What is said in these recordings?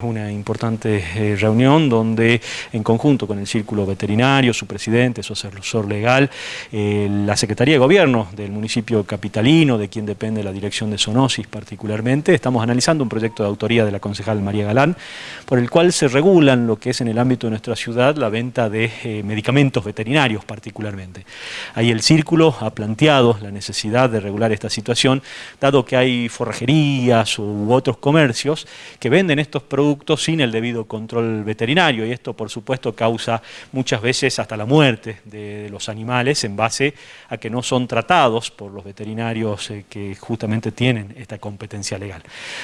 Una importante eh, reunión donde en conjunto con el Círculo Veterinario, su presidente, su asesor legal, eh, la Secretaría de Gobierno del municipio capitalino, de quien depende la dirección de Zoonosis particularmente, estamos analizando un proyecto de autoría de la concejal María Galán, por el cual se regulan lo que es en el ámbito de nuestra ciudad la venta de eh, medicamentos veterinarios particularmente. Ahí el Círculo ha planteado la necesidad de regular esta situación, dado que hay forrajerías u otros comercios que venden estos productos sin el debido control veterinario y esto por supuesto causa muchas veces hasta la muerte de los animales en base a que no son tratados por los veterinarios eh, que justamente tienen esta competencia legal.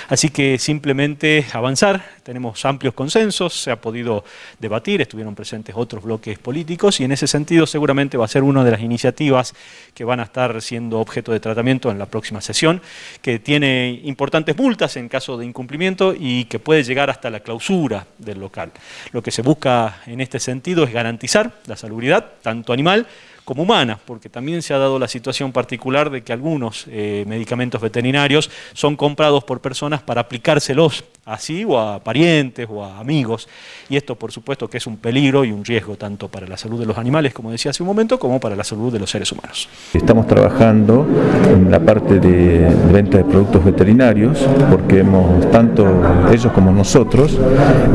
Así que simplemente avanzar, tenemos amplios consensos, se ha podido debatir, estuvieron presentes otros bloques políticos y en ese sentido seguramente va a ser una de las iniciativas que van a estar siendo objeto de tratamiento en la próxima sesión, que tiene importantes multas en caso de incumplimiento y que puede llegar a hasta la clausura del local. Lo que se busca en este sentido es garantizar la salubridad, tanto animal como humana, porque también se ha dado la situación particular de que algunos eh, medicamentos veterinarios son comprados por personas para aplicárselos así o a parientes o a amigos, y esto por supuesto que es un peligro y un riesgo tanto para la salud de los animales, como decía hace un momento, como para la salud de los seres humanos. Estamos trabajando en la parte de venta de productos veterinarios, porque hemos, tanto ellos como nosotros,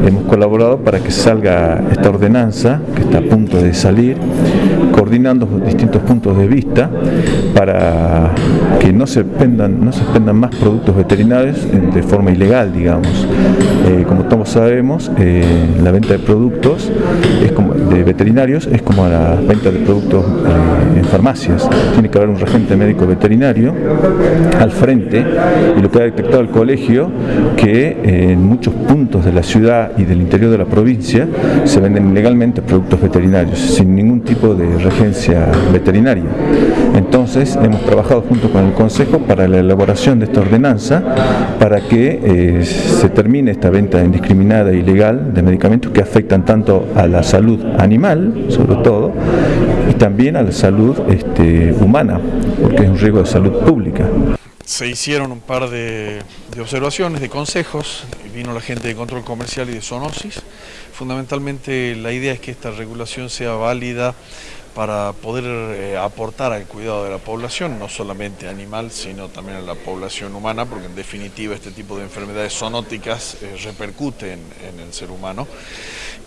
hemos colaborado para que salga esta ordenanza, que está a punto de salir, coordinando distintos puntos de vista para que no se expendan, no se expendan más productos veterinarios de forma ilegal, digamos. Eh, como todos sabemos, eh, la venta de productos es como, de veterinarios es como la venta de productos eh, en farmacias. Tiene que haber un regente médico veterinario al frente y lo que ha detectado el colegio que en muchos puntos de la ciudad y del interior de la provincia se venden ilegalmente productos veterinarios sin ningún tipo de regencia veterinaria. Entonces hemos trabajado junto con el Consejo para la elaboración de esta ordenanza para que eh, se termine esta venta indiscriminada e ilegal de medicamentos que afectan tanto a la salud animal, sobre todo, y también a la salud este, humana, porque es un riesgo de salud pública. Se hicieron un par de, de observaciones, de consejos, vino la gente de control comercial y de zoonosis. Fundamentalmente la idea es que esta regulación sea válida para poder eh, aportar al cuidado de la población, no solamente animal, sino también a la población humana, porque en definitiva este tipo de enfermedades zoonóticas eh, repercuten en el ser humano.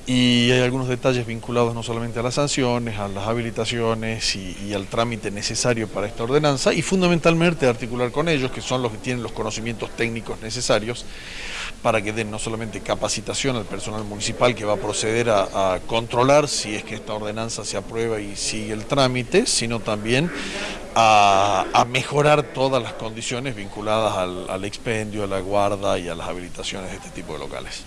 Y hay algunos detalles vinculados no solamente a las sanciones, a las habilitaciones y, y al trámite necesario para esta ordenanza, y fundamentalmente articular con ellos, que son los que tienen los conocimientos técnicos necesarios, para que den no solamente capacitación al personal municipal que va a proceder a, a controlar si es que esta ordenanza se aprueba y sigue el trámite, sino también a, a mejorar todas las condiciones vinculadas al, al expendio, a la guarda y a las habilitaciones de este tipo de locales.